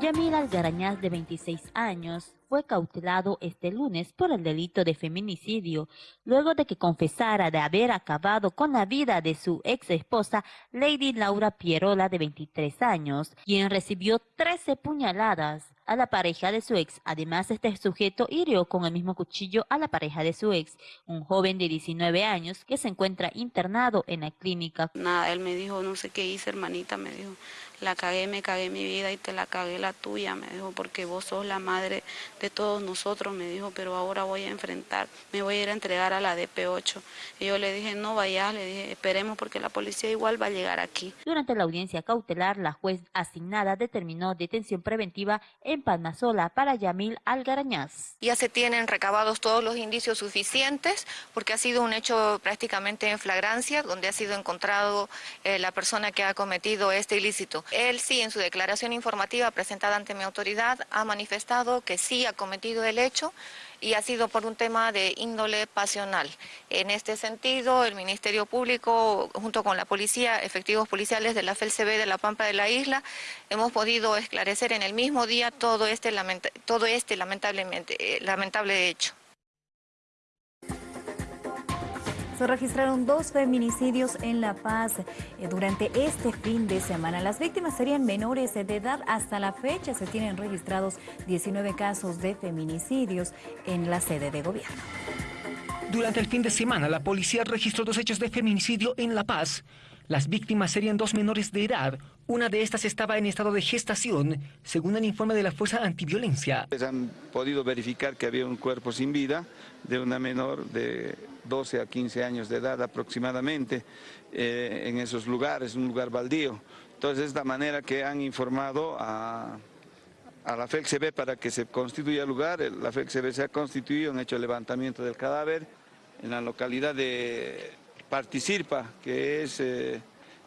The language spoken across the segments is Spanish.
Yamil Algarañaz, de 26 años, fue cautelado este lunes por el delito de feminicidio, luego de que confesara de haber acabado con la vida de su ex esposa, Lady Laura Pierola, de 23 años, quien recibió 13 puñaladas a la pareja de su ex. Además, este sujeto hirió con el mismo cuchillo a la pareja de su ex, un joven de 19 años que se encuentra internado en la clínica. Nada, él me dijo, no sé qué hice, hermanita, me dijo, la cagué, me cagué mi vida y te la cagué la tuya, me dijo, porque vos sos la madre de todos nosotros, me dijo, pero ahora voy a enfrentar, me voy a ir a entregar a la DP8. Y yo le dije, no vayas, le dije, esperemos porque la policía igual va a llegar aquí. Durante la audiencia cautelar, la juez asignada determinó detención preventiva en Palmasola para Yamil Algarañaz. Ya se tienen recabados todos los indicios suficientes porque ha sido un hecho prácticamente en flagrancia, donde ha sido encontrado eh, la persona que ha cometido este ilícito. Él sí, en su declaración informativa presentada ante mi autoridad, ha manifestado que sí ha cometido el hecho y ha sido por un tema de índole pasional. En este sentido, el Ministerio Público, junto con la policía, efectivos policiales de la FELCB de La Pampa de la Isla, hemos podido esclarecer en el mismo día todo este, todo este lamentablemente, eh, lamentable hecho. Se registraron dos feminicidios en La Paz eh, durante este fin de semana. Las víctimas serían menores de edad. Hasta la fecha se tienen registrados 19 casos de feminicidios en la sede de gobierno. Durante el fin de semana, la policía registró dos hechos de feminicidio en La Paz. Las víctimas serían dos menores de edad. Una de estas estaba en estado de gestación, según el informe de la Fuerza Antiviolencia. Han podido verificar que había un cuerpo sin vida de una menor de 12 a 15 años de edad aproximadamente eh, en esos lugares, un lugar baldío. Entonces, de esta manera que han informado a, la FELCB para que se constituya el lugar, la FELCB se ha constituido, han hecho el levantamiento del cadáver en la localidad de Particirpa, que es, eh,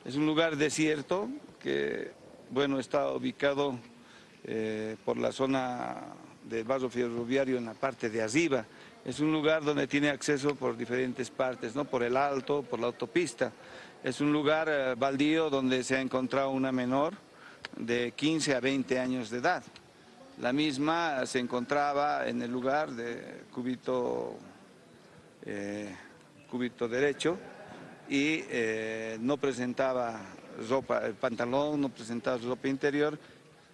es un lugar desierto que bueno, está ubicado eh, por la zona del vaso ferroviario en la parte de Aziba. Es un lugar donde tiene acceso por diferentes partes, ¿no? por el alto, por la autopista. Es un lugar eh, baldío donde se ha encontrado una menor de 15 a 20 años de edad. La misma se encontraba en el lugar de cúbito cúbito derecho y eh, no presentaba ropa, el pantalón no presentaba ropa interior,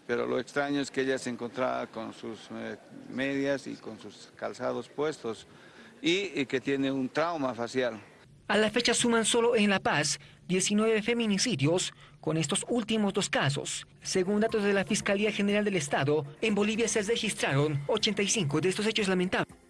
pero lo extraño es que ella se encontraba con sus eh, medias y con sus calzados puestos y, que tiene un trauma facial. A la fecha suman solo en La Paz 19 feminicidios con estos últimos dos casos. Según datos de la Fiscalía General del Estado, en Bolivia se registraron 85 de estos hechos lamentables.